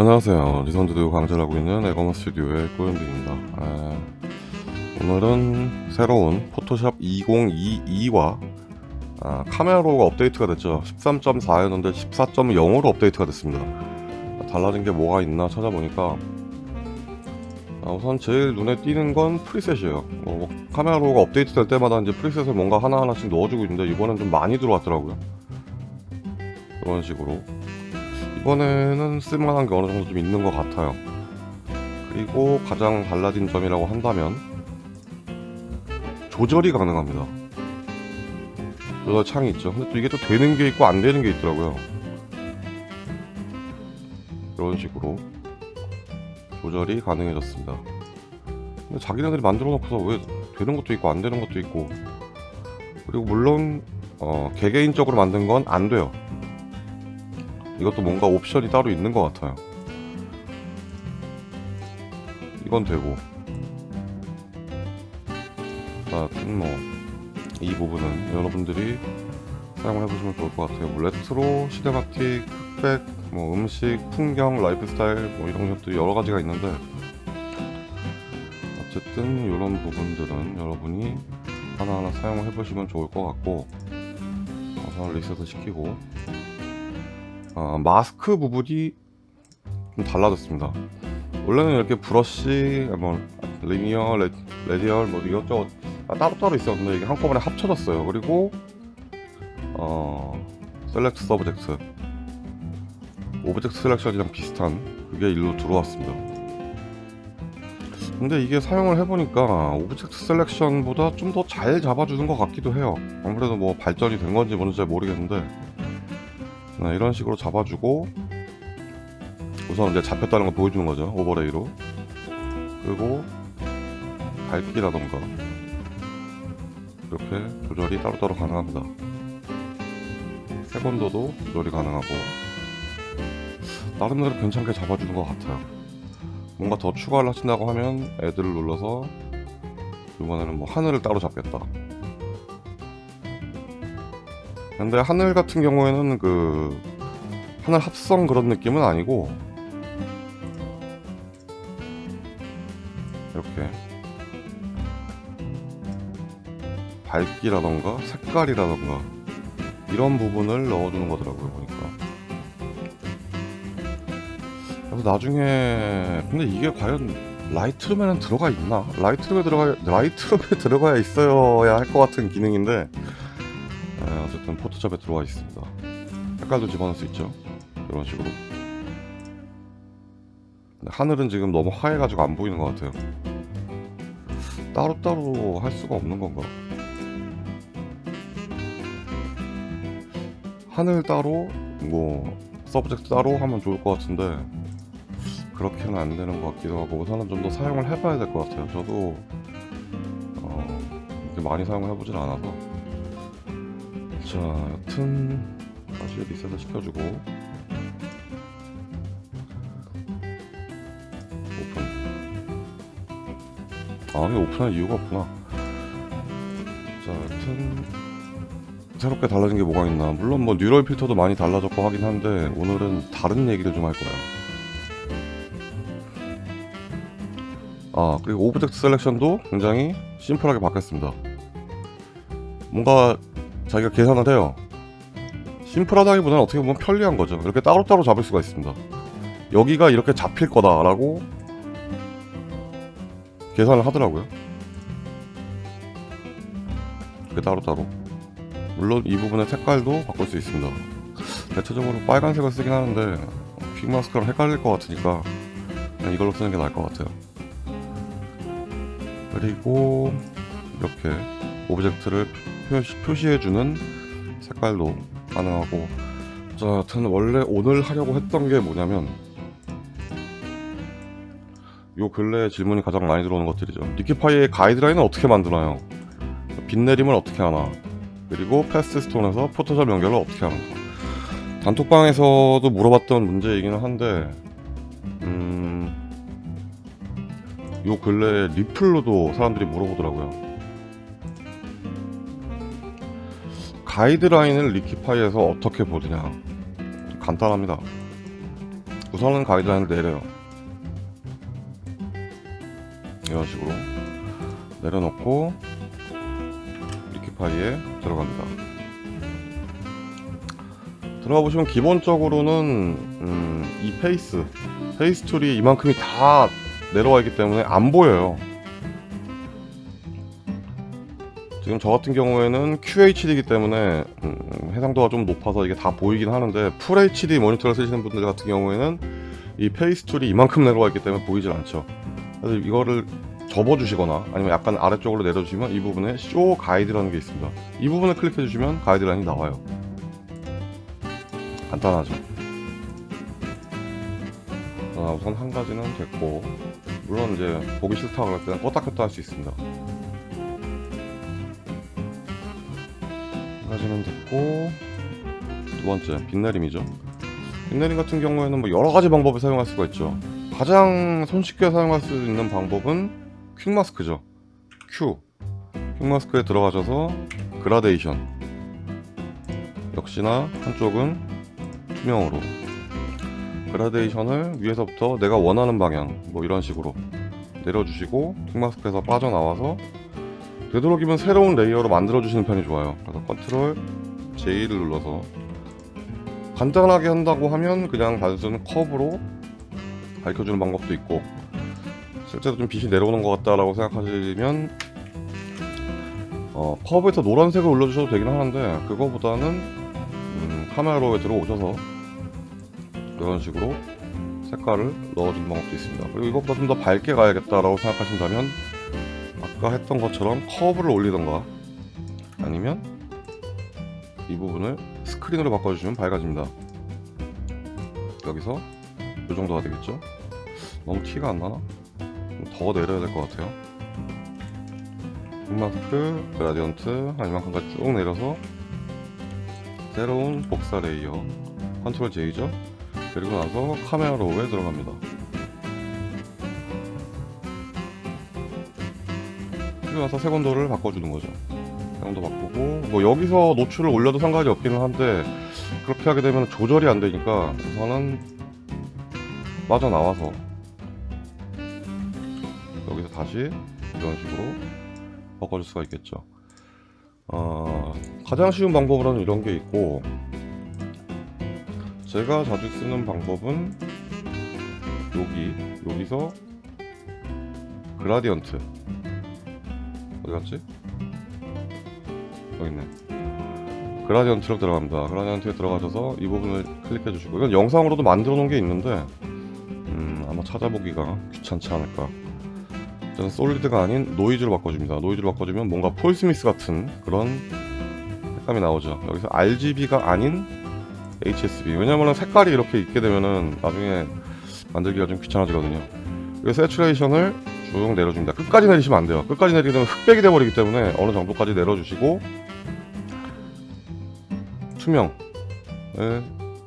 안녕하세요. 리선드도 강좌하고 있는 에거머 스튜디오의 꼬연빈입니다. 아, 오늘은 새로운 포토샵 2022와 아, Camera Raw가 업데이트가 됐죠. 13.4였는데 14.0으로 업데이트가 됐습니다. 달라진 게 뭐가 있나 찾아보니까 아, 우선 제일 눈에 띄는 건 preset이에요. 뭐, Camera Raw가 업데이트 될 때마다 이제 preset을 뭔가 하나하나씩 넣어주고 있는데 이번엔 좀 많이 들어왔더라고요. 그런 식으로 이번에는 쓸만한 게 어느 정도 좀 있는 것 같아요. 그리고 가장 달라진 점이라고 한다면 조절이 가능합니다. 조절 창이 있죠. 근데 또 이게 또 되는 게 있고 안 되는 게 있더라고요. 이런 식으로 조절이 가능해졌습니다. 근데 자기네들이 만들어 놓고서 왜 되는 것도 있고 안 되는 것도 있고. 그리고 물론 어, 개개인적으로 만든 건 안 돼요 이것도 뭔가 옵션이 따로 있는 것 같아요. 이건 되고. 하여튼 뭐이 부분은 여러분들이 사용을 해보시면 좋을 것 같아요. 뭐 레트로, cinematic, 흑백, 뭐 음식, 풍경, 라이프 스타일 뭐 이런 것도 여러 가지가 있는데 어쨌든 이런 부분들은 여러분이 하나하나 사용을 해보시면 좋을 것 같고 우선 리셋을 시키고 어, 마스크 부분이 좀 달라졌습니다. 원래는 이렇게 브러쉬, 뭐 linear, ra, radial 뭐 이것저것 따로따로 있었는데 이게 한꺼번에 합쳐졌어요. 그리고 어, select subject object selection이랑 비슷한 그게 일로 들어왔습니다. 근데 이게 사용을 해보니까 object selection보다 좀 더 잘 잡아주는 것 같기도 해요. 아무래도 뭐 발전이 된 건지 뭔지 잘 모르겠는데 네, 이런 식으로 잡아주고 우선 이제 잡혔다는 걸 보여주는 거죠 overlay로. 그리고 밝기라던가 이렇게 조절이 따로따로 가능합니다. 세번도도 조절이 가능하고 나름대로 괜찮게 잡아주는 것 같아요. 뭔가 더 추가를 하신다고 하면 애들을 눌러서 이번에는 뭐 하늘을 따로 잡겠다 근데 하늘 같은 경우에는 그 하늘 합성 그런 느낌은 아니고 이렇게 밝기라던가 색깔이라던가 이런 부분을 넣어주는 거더라고요 보니까 그래서 나중에 근데 이게 과연 Lightroom에는 들어가 있나? Lightroom에 들어가 Lightroom에 들어가야 있어야 할 것 같은 기능인데 네, 어쨌든 포토샵에 들어와 있습니다. 색깔도 집어넣을 수 있죠? 이런 식으로. 하늘은 지금 너무 하얘가지고 안 보이는 것 같아요. 따로따로 할 수가 없는 건가? 하늘 따로 뭐 subject 따로 하면 좋을 것 같은데 그렇게는 안 되는 것 같기도 하고 우선은 좀 더 사용을 해봐야 될 것 같아요. 저도 어, 많이 사용을 해보진 않아서 자 여튼 다시 리셋을 시켜주고. 오픈. 아 이게 오픈할 이유가 없구나. 자 여튼 새롭게 달라진 게 뭐가 있나? 물론 뭐 neural filter도 많이 달라졌고 하긴 한데 오늘은 다른 얘기를 좀 할 거예요 아 그리고 object selection도 굉장히 심플하게 바뀌었습니다. 뭔가 자기가 계산을 해요. 심플하다기보다는 어떻게 보면 편리한 거죠. 이렇게 따로따로 잡을 수가 있습니다. 여기가 이렇게 잡힐 거다 라고 계산을 하더라고요. 이렇게 따로따로. 물론 이 부분의 색깔도 바꿀 수 있습니다. 대체적으로 빨간색을 쓰긴 하는데 quick mask랑 헷갈릴 것 같으니까 그냥 이걸로 쓰는 게 나을 것 같아요. 그리고 이렇게 object를 표시, 해주는 색깔도 가능하고. 자 여튼 원래 오늘 하려고 했던 게 뭐냐면 요 근래에 질문이 가장 많이 들어오는 것들이죠. 니키파이의 가이드라인은 어떻게 만드나요? 빛내림을 어떻게 하나? 그리고 패스트스톤에서 포토샵 연결을 어떻게 하는가 단톡방에서도 물어봤던 문제이기는 한데 음... 요 근래에 리플로도 사람들이 물어보더라고요 가이드라인을 liquify에서 어떻게 보느냐. 간단합니다. 우선은 가이드라인 내려요. 이런 식으로 내려놓고 liquify에 들어갑니다. 들어가 보시면 기본적으로는 음, 이 face face tool이 이만큼이 다 내려와 있기 때문에 안 보여요 지금 저 같은 경우에는 QHD이기 때문에 음, 해상도가 좀 높아서 이게 다 보이긴 하는데 full HD 모니터를 쓰시는 분들 같은 경우에는 이 face tool이 이만큼 내려와 있기 때문에 보이질 않죠. 그래서 이거를 접어주시거나 아니면 약간 아래쪽으로 내려주시면 이 부분에 show guide라는 게 있습니다. 이 부분을 클릭해 주시면 가이드라인이 나와요. 간단하죠? 아, 우선 한 가지는 됐고 물론 이제 보기 싫다고 할 때는 껐다 켰다 할 수 있습니다 한 가지는 됐고 두 번째 빛내림이죠. 빛내림 같은 경우에는 뭐 여러 가지 방법을 사용할 수가 있죠. 가장 손쉽게 사용할 수 있는 방법은 퀵마스크죠. Q. 퀵마스크에 들어가셔서 그라데이션. 역시나 한쪽은 투명으로. 그라데이션을 위에서부터 내가 원하는 방향 뭐 이런 식으로 내려주시고 quick mask에서 빠져나와서 되도록이면 새로운 layer로 만들어 주시는 편이 좋아요. 그래서 control J를 눌러서 간단하게 한다고 하면 그냥 단순 curve로 밝혀주는 방법도 있고 실제로 좀 빛이 내려오는 것 같다라고 생각하시면 어, curve에서 노란색을 올려주셔도 되긴 하는데 그거보다는 음, Camera Raw에 들어오셔서 이런 식으로 색깔을 넣어주는 방법도 있습니다. 그리고 이것보다 좀 더 밝게 가야겠다라고 생각하신다면 아까 했던 것처럼 커브를 올리던가 아니면 이 부분을 스크린으로 바꿔주시면 밝아집니다. 여기서 이 정도가 되겠죠? 너무 티가 안 나나? 좀더 내려야 될 것 같아요. 흑마스크, 그라디언트 한 이만큼까지 쭉 내려서 새로운 복사 layer control J죠? 그리고 나서 Camera Raw에 들어갑니다 나서 색온도를 바꿔주는 거죠. 색온도 바꾸고 뭐 여기서 노출을 올려도 상관이 없기는 한데 그렇게 하게 되면 조절이 안 되니까 우선은 빠져나와서 여기서 다시 이런 식으로 바꿔줄 수가 있겠죠. 어, 가장 쉬운 방법으로는 이런 게 있고 제가 자주 쓰는 방법은 여기 여기서 그라디언트 어디 갔지? 여기 있네. 그라디언트로 들어갑니다. 그라디언트에 들어가셔서 이 부분을 클릭해 주시고 이건 영상으로도 만들어 놓은 게 있는데 음, 아마 찾아보기가 귀찮지 않을까. 저는 solid가 아닌 노이즈로 바꿔줍니다. 노이즈로 바꿔주면 뭔가 Paul Smith 같은 그런 색감이 나오죠. 여기서 RGB가 아닌 HSB 왜냐면은 색깔이 이렇게 있게 되면은 나중에 만들기가 좀 귀찮아지거든요. 그래서 saturation을 쭉 내려줍니다. 끝까지 내리시면 안 돼요. 끝까지 내리게 되면 흑백이 돼버리기 때문에 어느 정도까지 내려주시고 투명을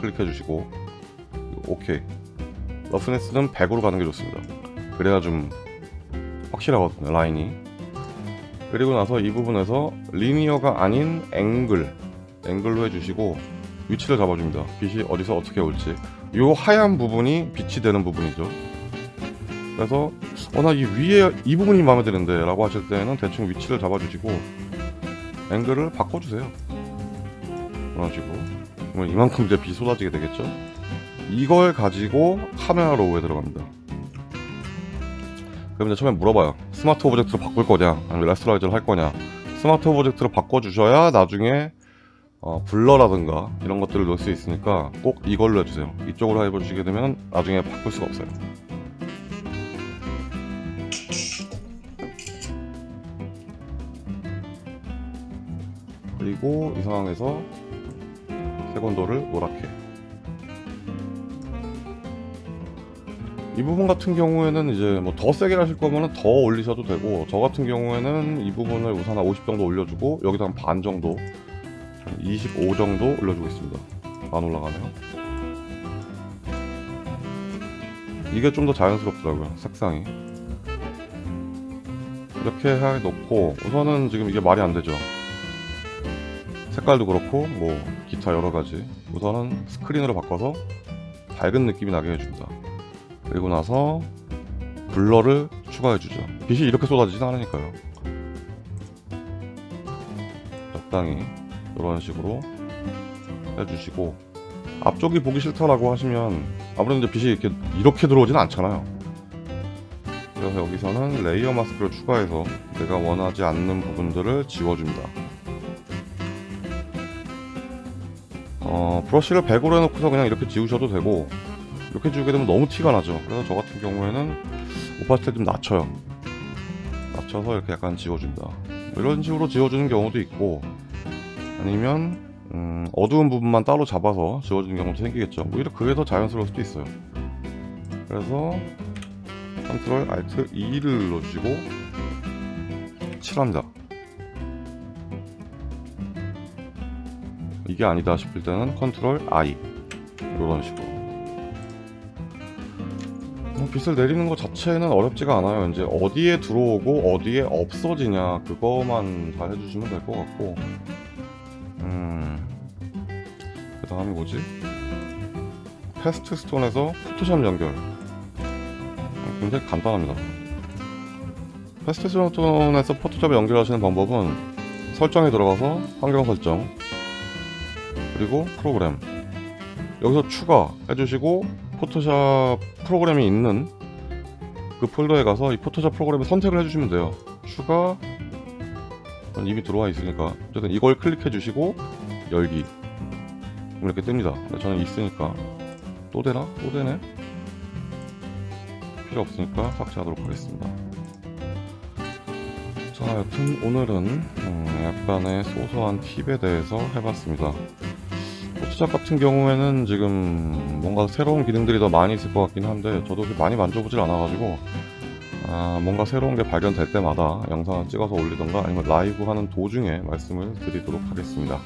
클릭해 주시고 오케이. 러프네스는 100으로 가는 게 좋습니다. 그래야 좀 확실하거든요 라인이. 그리고 나서 이 부분에서 리니어가 아닌 앵글 앵글로 해주시고 위치를 잡아줍니다. 빛이 어디서 어떻게 올지. 이 하얀 부분이 빛이 되는 부분이죠 그래서 어 나 이 위에 이 부분이 마음에 드는데 라고 하실 때는 대충 위치를 잡아주시고 앵글을 바꿔주세요. 그런 식으로. 그러면 이만큼 이제 빛이 쏟아지게 되겠죠? 이걸 가지고 Camera Raw에 들어갑니다. 그럼 이제 처음에 물어봐요. smart object로 바꿀 거냐? 아니면 rasterize를 할 거냐? smart object로 바꿔주셔야 나중에 어, blur라든가 이런 것들을 넣을 수 있으니까 꼭 이걸로 해주세요. 이쪽으로 해보시게 되면 나중에 바꿀 수가 없어요 그리고 이 상황에서 색온도를 노랗게 이 부분 같은 경우에는 이제 뭐 더 세게 하실 거면 더 올리셔도 되고 저 같은 경우에는 이 부분을 우선 한 50 정도 올려주고 여기다 한 반 정도 한25 정도 올려주고 있습니다. 안 올라가네요. 이게 좀 더 자연스럽더라고요 색상이. 이렇게 해 놓고 우선은 지금 이게 말이 안 되죠 색깔도 그렇고 뭐 기타 여러 가지 우선은 스크린으로 바꿔서 밝은 느낌이 나게 해줍니다. 그리고 나서 블러를 추가해주죠. 빛이 이렇게 쏟아지진 않으니까요. 적당히 이런 식으로 해주시고 앞쪽이 보기 싫다라고 하시면 아무래도 이제 빛이 이렇게 이렇게 들어오진 않잖아요. 그래서 여기서는 layer mask를 추가해서 내가 원하지 않는 부분들을 지워줍니다. 어, 브러쉬를 100으로 해놓고서 그냥 이렇게 지우셔도 되고 이렇게 지우게 되면 너무 티가 나죠. 그래서 저 같은 경우에는 opacity를 좀 낮춰요. 낮춰서 이렇게 약간 지워줍니다. 뭐 이런 식으로 지워주는 경우도 있고 아니면 음, 어두운 부분만 따로 잡아서 지워주는 경우도 생기겠죠. 오히려 그게 더 자연스러울 수도 있어요. 그래서 control alt E를 눌러주시고 칠합니다. 이게 아니다 싶을 때는 control I 이런 식으로 뭐 빛을 내리는 것 자체는 어렵지가 않아요. 이제 어디에 들어오고 어디에 없어지냐 그거만 잘 해주시면 될 것 같고 음... 그 다음이 뭐지? FastStone에서 포토샵 연결 굉장히 간단합니다. FastStone에서 포토샵 연결하시는 방법은 설정에 들어가서 환경 설정 그리고 프로그램. 여기서 추가 해주시고 포토샵 프로그램이 있는 그 폴더에 가서 이 포토샵 프로그램을 선택을 해주시면 돼요. 추가 전 이미 들어와 있으니까. 어쨌든 이걸 클릭해 주시고 열기. 이렇게 뜹니다. 저는 있으니까. 또 되나? 또 되네? 필요 없으니까 삭제하도록 하겠습니다. 자 여튼 오늘은 음, 약간의 소소한 팁에 대해서 해봤습니다 포토샵 같은 경우에는 지금 뭔가 새로운 기능들이 더 많이 있을 것 같긴 한데 저도 많이 만져보질 않아가지고 아, 뭔가 새로운 게 발견될 때마다 영상을 찍어서 올리던가 아니면 라이브 하는 도중에 말씀을 드리도록 하겠습니다.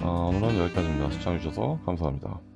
아, 오늘은 여기까지입니다. 시청해주셔서 감사합니다.